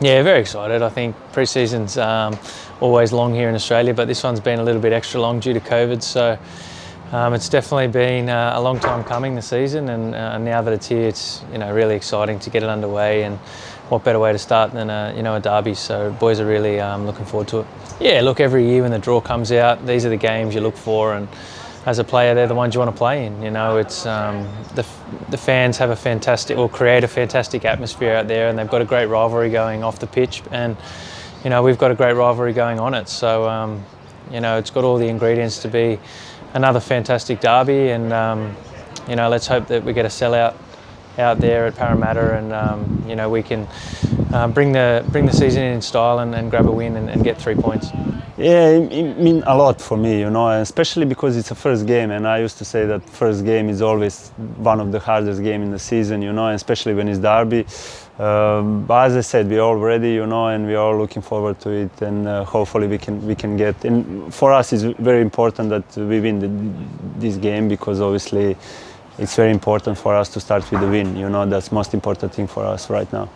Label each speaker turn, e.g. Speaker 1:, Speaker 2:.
Speaker 1: Yeah, very excited. I think pre-season's um, always long here in Australia, but this one's been a little bit extra long due to COVID. So um, it's definitely been uh, a long time coming the season, and uh, now that it's here, it's you know really exciting to get it underway. And what better way to start than a you know a derby? So boys are really um, looking forward to it. Yeah, look, every year when the draw comes out, these are the games you look for, and as a player, they're the ones you want to play in. You know, it's um, the the fans have a fantastic or create a fantastic atmosphere out there, and they've got a great rivalry going off the pitch, and you know we've got a great rivalry going on it. So um, you know, it's got all the ingredients to be another fantastic derby, and um, you know, let's hope that we get a sellout out there at Parramatta, and um, you know we can um, bring the bring the season in style and, and grab a win and, and, get three points.
Speaker 2: Yeah, it, it means a lot for me, you know, especially because it's a first game, and I used to say that first game is always one of the hardest game in the season, you know, especially when it's derby. Um, but as I said, we're all ready, you know, and we're all looking forward to it, and uh, hopefully we can we can get. And for us, it's very important that we win the, this game because obviously it's very important for us to start with the win. You know, that's most important thing for us right now.